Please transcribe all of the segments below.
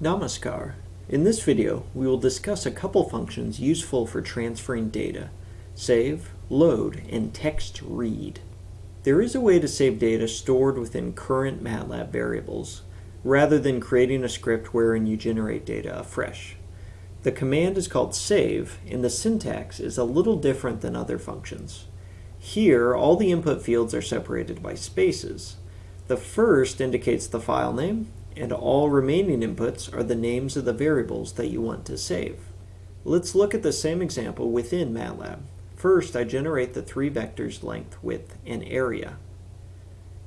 Namaskar. In this video, we will discuss a couple functions useful for transferring data. Save, load, and text read. There is a way to save data stored within current MATLAB variables, rather than creating a script wherein you generate data afresh. The command is called save, and the syntax is a little different than other functions. Here, all the input fields are separated by spaces. The first indicates the file name, and all remaining inputs are the names of the variables that you want to save. Let's look at the same example within MATLAB. First, I generate the three vectors length, width, and area.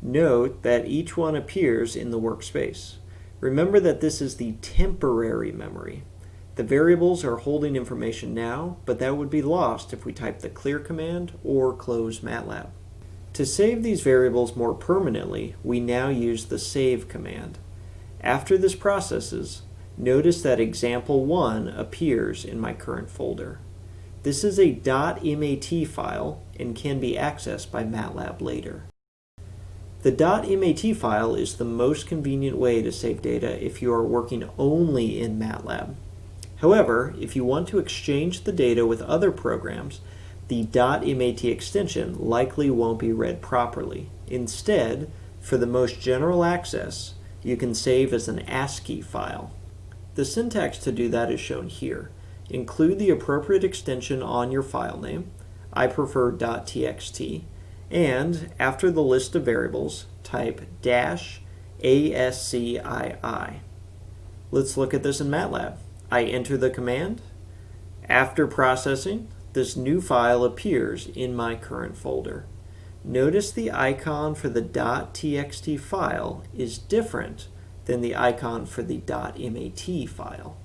Note that each one appears in the workspace. Remember that this is the temporary memory. The variables are holding information now, but that would be lost if we type the clear command or close MATLAB. To save these variables more permanently, we now use the save command. After this processes, notice that example1 appears in my current folder. This is a .mat file and can be accessed by MATLAB later. The .mat file is the most convenient way to save data if you are working only in MATLAB. However, if you want to exchange the data with other programs, the .mat extension likely won't be read properly. Instead, for the most general access, you can save as an ASCII file. The syntax to do that is shown here. Include the appropriate extension on your file name. I prefer .txt. And after the list of variables, type dash ASCII. Let's look at this in MATLAB. I enter the command. After processing, this new file appears in my current folder. Notice the icon for the .txt file is different than the icon for the .mat file.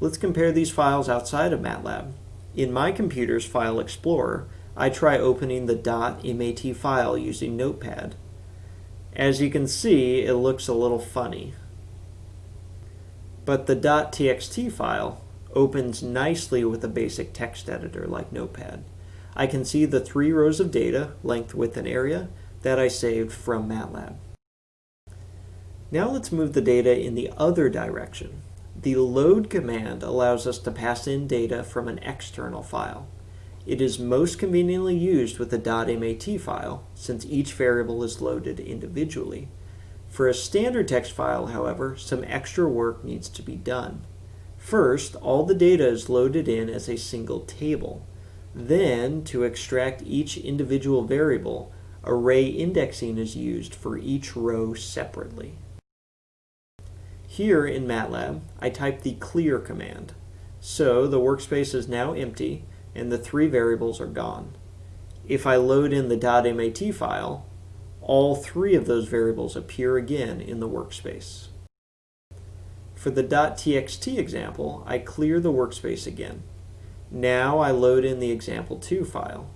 Let's compare these files outside of MATLAB. In my computer's File Explorer, I try opening the .mat file using Notepad. As you can see, it looks a little funny. But the .txt file opens nicely with a basic text editor like Notepad. I can see the three rows of data, length, width, and area, that I saved from MATLAB. Now let's move the data in the other direction. The load command allows us to pass in data from an external file. It is most conveniently used with a .mat file, since each variable is loaded individually. For a standard text file, however, some extra work needs to be done. First, all the data is loaded in as a single table. Then, to extract each individual variable, array indexing is used for each row separately. Here in MATLAB, I type the clear command. So the workspace is now empty and the three variables are gone. If I load in the .mat file, all three of those variables appear again in the workspace. For the .txt example, I clear the workspace again. Now I load in the example2 file.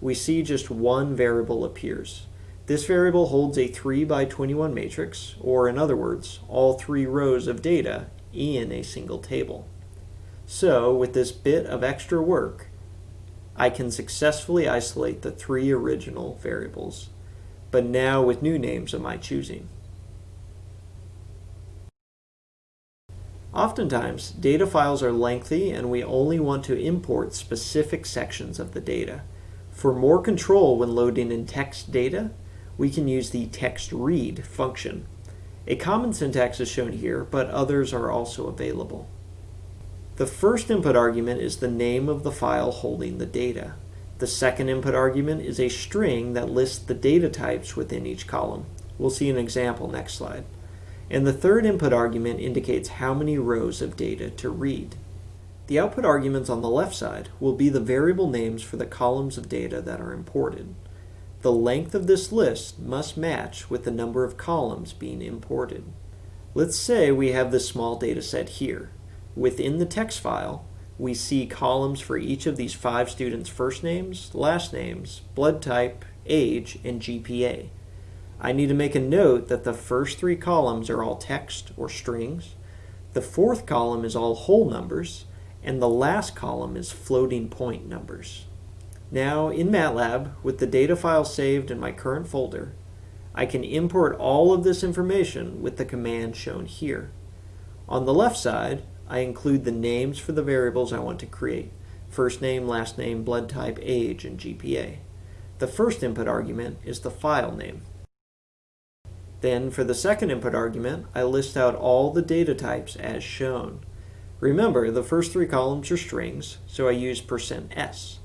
We see just one variable appears. This variable holds a 3 by 21 matrix, or in other words, all three rows of data in a single table. So, with this bit of extra work, I can successfully isolate the three original variables but now with new names of my choosing. Oftentimes, data files are lengthy and we only want to import specific sections of the data. For more control when loading in text data, we can use the text read function. A common syntax is shown here, but others are also available. The first input argument is the name of the file holding the data. The second input argument is a string that lists the data types within each column. We'll see an example next slide. And the third input argument indicates how many rows of data to read. The output arguments on the left side will be the variable names for the columns of data that are imported. The length of this list must match with the number of columns being imported. Let's say we have this small data set here. Within the text file, we see columns for each of these five students' first names, last names, blood type, age, and GPA. I need to make a note that the first three columns are all text or strings, the fourth column is all whole numbers, and the last column is floating point numbers. Now, in MATLAB, with the data file saved in my current folder, I can import all of this information with the command shown here. On the left side, I include the names for the variables I want to create. First name, last name, blood type, age, and GPA. The first input argument is the file name. Then for the second input argument, I list out all the data types as shown. Remember, the first three columns are strings, so I use %s.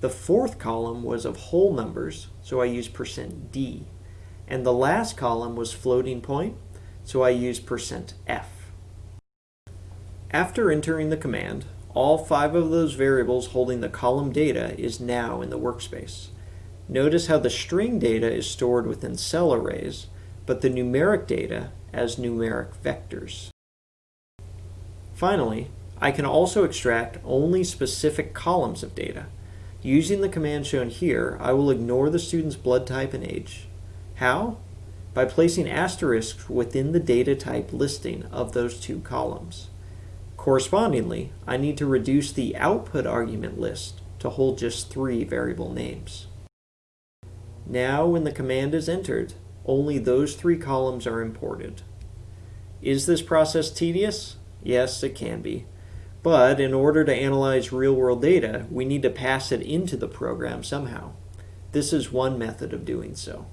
The fourth column was of whole numbers, so I use %d. And the last column was floating point, so I use %f. After entering the command, all five of those variables holding the column data is now in the workspace. Notice how the string data is stored within cell arrays, but the numeric data as numeric vectors. Finally, I can also extract only specific columns of data. Using the command shown here, I will ignore the student's blood type and age. How? By placing asterisks within the data type listing of those two columns. Correspondingly, I need to reduce the output argument list to hold just three variable names. Now when the command is entered, only those three columns are imported. Is this process tedious? Yes, it can be. But in order to analyze real-world data, we need to pass it into the program somehow. This is one method of doing so.